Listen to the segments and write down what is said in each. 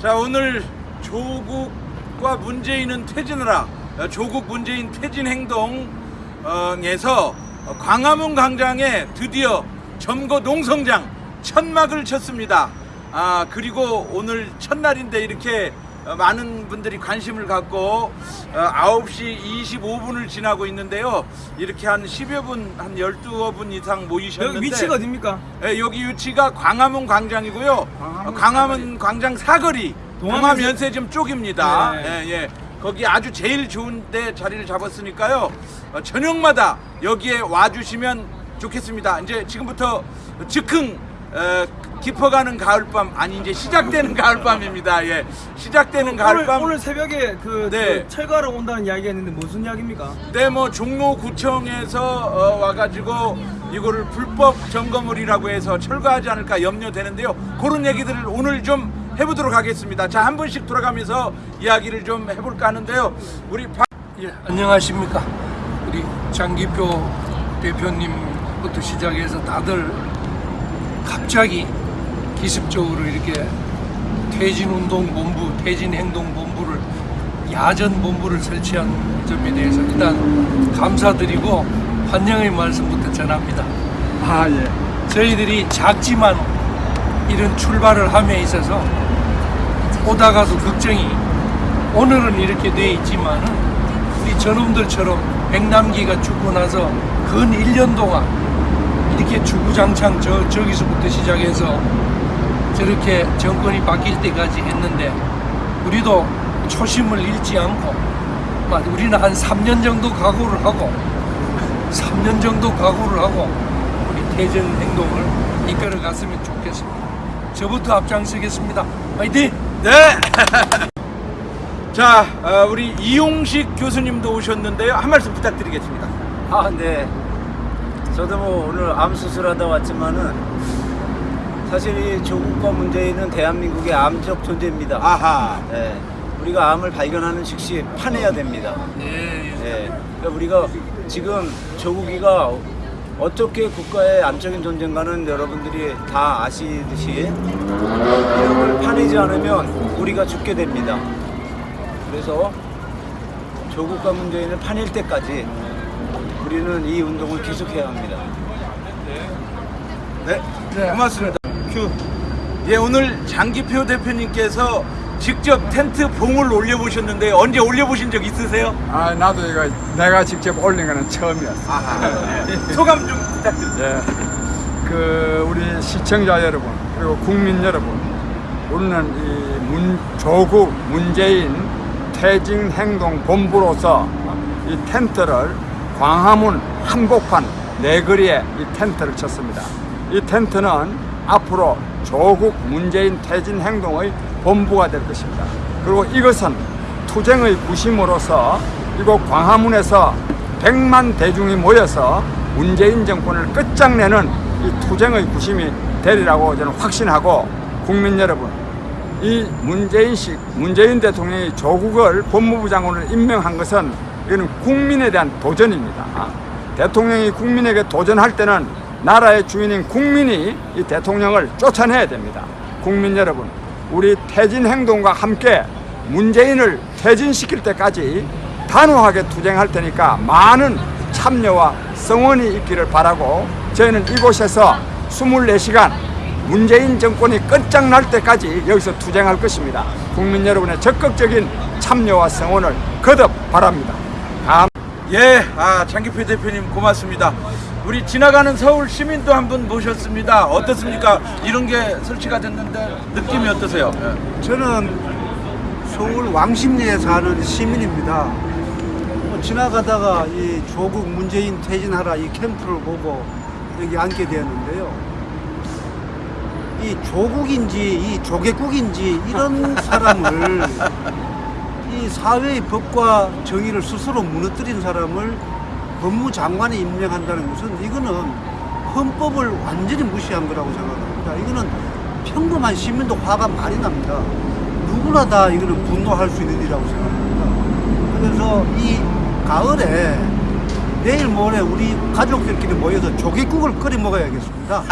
자 오늘 조국과 문재인은 퇴진하라 어, 조국 문재인 퇴진 행동에서 광화문 광장에 드디어 점거 농성장 천막을 쳤습니다. 아 그리고 오늘 첫날인데 이렇게 어, 많은 분들이 관심을 갖고 어, 9시 25분을 지나고 있는데요. 이렇게 한 10여 분, 한 12분 이상 모이셨는데 여기 위치가 어딥니까? 예, 여기 위치가 광화문 광장이고요. 광화문 어, 광화문 광장 사거리 동화면세- 동화면세점 쪽입니다. 네. 예, 예. 거기 아주 제일 좋은데 자리를 잡았으니까요. 어, 저녁마다 여기에 와주시면 좋겠습니다. 이제 지금부터 즉흥 어, 깊어가는 가을밤 아니 이제 시작되는 가을밤입니다. 예, 시작되는 오늘, 가을밤. 오늘 새벽에 그, 네. 그 철거하러 온다는 이야기가 있는데 무슨 이야기입니까? 네, 뭐 종로구청에서 어, 와가지고 이거를 불법 점거물이라고 해서 철거하지 않을까 염려되는데요. 그런 얘기들을 오늘 좀 해보도록 하겠습니다. 자, 한 분씩 돌아가면서 이야기를 좀 해볼까 하는데요. 우리 박... 예, 안녕하십니까. 우리 장기표 대표님부터 시작해서 다들 갑자기 기습적으로 이렇게 퇴진운동본부, 퇴진행동본부를 야전 본부를 설치한 점에 대해서 일단 감사드리고 환영의 말씀부터 전합니다. 아, 예. 저희들이 작지만 이런 출발을 함에 있어서 오다가도 걱정이 오늘은 이렇게 돼 있지만은 우리 저놈들처럼 백남기가 죽고 나서 근 1년 동안 이렇게 주구장창 저, 저기서부터 시작해서 저렇게 정권이 바뀔 때까지 했는데 우리도 초심을 잃지 않고 막 우리는 한 3년 정도 각오를 하고 3년 정도 각오를 하고 우리 퇴전 행동을 이끌어 갔으면 좋겠습니다. 저부터 앞장서겠습니다. 화이팅! 네! 자, 어, 우리 이용식 교수님도 오셨는데요. 한 말씀 부탁드리겠습니다. 아, 네. 저도 뭐 오늘 암 수술하다 왔지만은 사실 이 조국과 문재인은 대한민국의 암적 존재입니다. 아하. 네. 우리가 암을 발견하는 즉시 파내야 됩니다. 네. 네. 그러니까 우리가 지금 조국이가 어떻게 국가의 암적인 존재인가는 여러분들이 다 아시듯이 이걸 파내지 않으면 우리가 죽게 됩니다. 그래서 조국과 문재인을 파낼 때까지 우리는 이 운동을 계속해야 합니다. 네, 고맙습니다. 큐. 예, 오늘 장기표 대표님께서 직접 텐트 봉을 올려보셨는데 언제 올려보신 적 있으세요? 아, 나도 이거 내가 직접 올린 거는 처음이었어. 아하. 예. 소감 좀 부탁드립니다. 예. 그 우리 시청자 여러분 그리고 국민 여러분, 우리는 이 문, 조국 문재인 퇴진 행동 본부로서 이 텐트를 광화문 한복판 네거리에 이 텐트를 쳤습니다. 이 텐트는 앞으로 조국 문재인 퇴진 행동의 본부가 될 것입니다. 그리고 이것은 투쟁의 구심으로서 이곳 광화문에서 100만 대중이 모여서 문재인 정권을 끝장내는 이 투쟁의 구심이 되리라고 저는 확신하고 국민 여러분 이 문재인식 문재인 대통령이 조국을 법무부 장관을 임명한 것은 이거는 국민에 대한 도전입니다. 대통령이 국민에게 도전할 때는 나라의 주인인 국민이 이 대통령을 쫓아내야 됩니다. 국민 여러분, 우리 퇴진 행동과 함께 문재인을 퇴진시킬 때까지 단호하게 투쟁할 테니까 많은 참여와 성원이 있기를 바라고 저희는 이곳에서 24시간 문재인 정권이 끝장날 때까지 여기서 투쟁할 것입니다. 국민 여러분의 적극적인 참여와 성원을 거듭 바랍니다. 감 예, 아 장기표 대표님 고맙습니다. 우리 지나가는 서울 시민도 한 분 모셨습니다. 어떻습니까? 이런 게 설치가 됐는데 느낌이 어떠세요? 예. 저는 서울 왕십리에 사는 시민입니다. 뭐 지나가다가 이 조국 문재인 퇴진하라 이 캠프를 보고 여기 앉게 되었는데요. 이 조국인지 이 조개국인지 이런 사람을 이 사회의 법과 정의를 스스로 무너뜨린 사람을 법무장관에 임명한다는 것은 이거는 헌법을 완전히 무시한 거라고 생각합니다. 이거는 평범한 시민도 화가 많이 납니다. 누구나 다 이거는 분노할 수 있는 일이라고 생각합니다. 그래서 이 가을에 내일 모레 우리 가족들끼리 모여서 조개국을 끓여 먹어야겠습니다.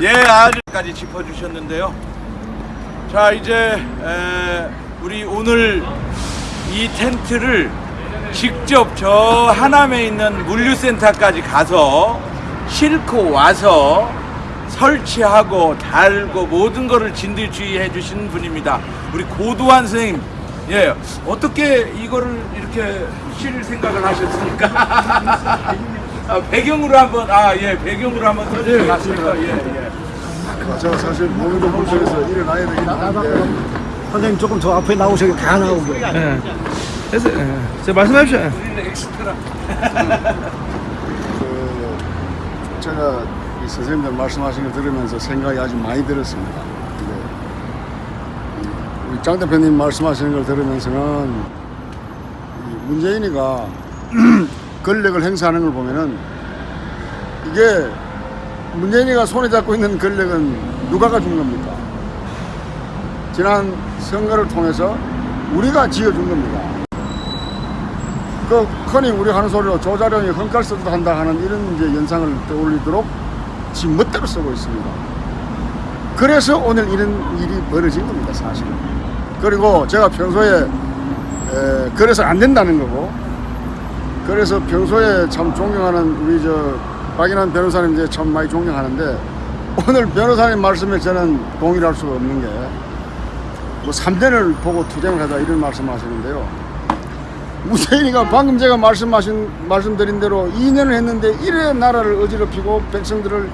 예, 아주 문제까지 짚어주셨는데요. 자 이제 에, 우리 오늘 이 텐트를 직접 저 하남에 있는 물류센터까지 가서 싣고 와서 설치하고 달고 모든 거를 진두지휘해 주신 분입니다. 우리 고도환 선생님, 예 어떻게 이거를 이렇게 실 생각을 하셨습니까? 아, 배경으로 한번 아 예 배경으로 한번 써주시겠습니까? 예 예. 제가 사실 몸이 좀 불편해서 일어나야 되긴 하는데 선생님 조금 저 앞에 나오셔야 다 나오고. 예. 됐어요. 예. 자, 말씀하십시오. 예. 그 제가 이 선생님들 말씀하신 걸 들으면서 생각이 아주 많이 들었습니다. 근데 이 우리 장 대표님 말씀하시는 걸 들으면서는 이 문재인이가 권력을 행사하는 걸 보면은 이게 문재인이가 손에 잡고 있는 권력은 누가 가준 겁니까? 지난 선거를 통해서 우리가 지어준 겁니다. 그 흔히 우리 하는 소리로 조자룡이 헝칼 쓰듯 한다 하는 이런 이제 연상을 떠올리도록 지 멋대로 쓰고 있습니다. 그래서 오늘 이런 일이 벌어진 겁니다, 사실은. 그리고 제가 평소에 에, 그래서 안 된다는 거고, 그래서 평소에 참 존경하는 우리 저 박인환 변호사님 이제 참 많이 존경하는데 오늘 변호사님 말씀에 저는 동의를 할 수가 없는 게 뭐 3년을 보고 투쟁을 하자 이런 말씀 하시는데요. 무세인이가 방금 제가 말씀하신 말씀드린 대로 2년을 했는데 이래 나라를 어지럽히고 백성들을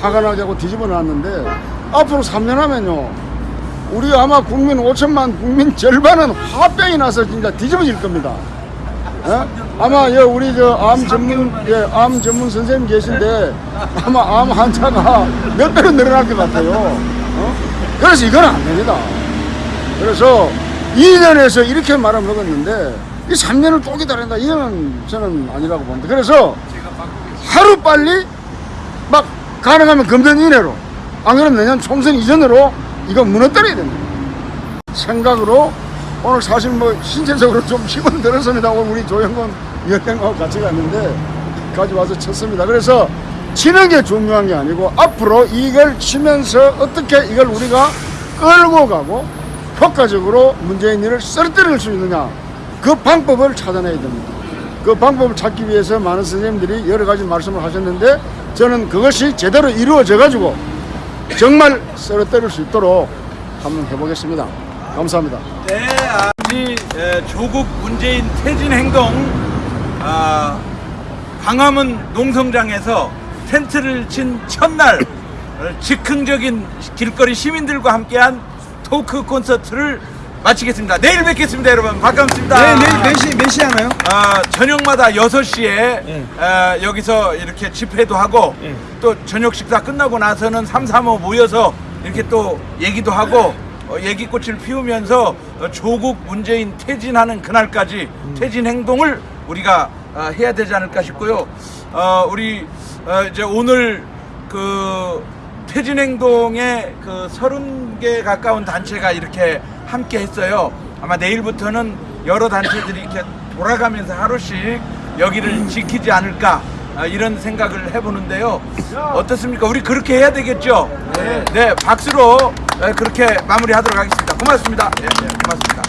화가 나게 하고 뒤집어 놨는데 앞으로 3년 하면요 우리 아마 국민 5천만 국민 절반은 화병이 나서 진짜 뒤집어질 겁니다. 예? 아마 예, 우리 저암 전문 예, 암 전문 선생님 계신데 아마 암 환자가 몇 배로 늘어날 것 같아요. 어? 그래서 이건 안 됩니다. 그래서 2년에서 이렇게 말을 먹었는데 이 3년을 또 기다린다 이거는 저는 아니라고 봅니다. 그래서 하루 빨리 막 가능하면 금년 이내로 안 그러면 내년 총선 이전으로 이거 무너뜨려야 됩니다. 생각으로 오늘 사실 뭐 신체적으로 좀 힘은 들었습니다. 오늘 우리 조영건 위원장하고 같이 갔는데 까지 와서 쳤습니다. 그래서 치는 게 중요한 게 아니고 앞으로 이걸 치면서 어떻게 이걸 우리가 끌고 가고 효과적으로 문재인 일을 쓰러뜨릴 수 있느냐 그 방법을 찾아내야 됩니다. 그 방법을 찾기 위해서 많은 선생님들이 여러 가지 말씀을 하셨는데 저는 그것이 제대로 이루어져 가지고 정말 쓰러뜨릴 수 있도록 한번 해보겠습니다. 감사합니다. 네, 아, 우리 에, 조국 문재인 퇴진 행동 아, 광화문 농성장에서 텐트를 친 첫날 어, 즉흥적인 길거리 시민들과 함께한 토크 콘서트를 마치겠습니다. 내일 뵙겠습니다, 여러분. 반갑습니다. 네, 내일 몇 시, 몇 시에 하나요? 아, 저녁마다 6시에 예. 아, 여기서 이렇게 집회도 하고 예. 또 저녁 식사 끝나고 나서는 3, 3, 5 모여서 이렇게 또 얘기도 하고 어, 얘기꽃을 피우면서 어, 조국 문재인 퇴진하는 그날까지 퇴진 행동을 우리가 아, 해야 되지 않을까 싶고요. 어, 우리 어, 이제 오늘 그 퇴진 행동에 그 서른 개 가까운 단체가 이렇게 함께 했어요. 아마 내일부터는 여러 단체들이 이렇게 돌아가면서 하루씩 여기를 지키지 않을까 아, 이런 생각을 해보는데요. 어떻습니까? 우리 그렇게 해야 되겠죠? 네, 박수로 에, 그렇게 마무리하도록 하겠습니다. 고맙습니다. 예, 예, 고맙습니다.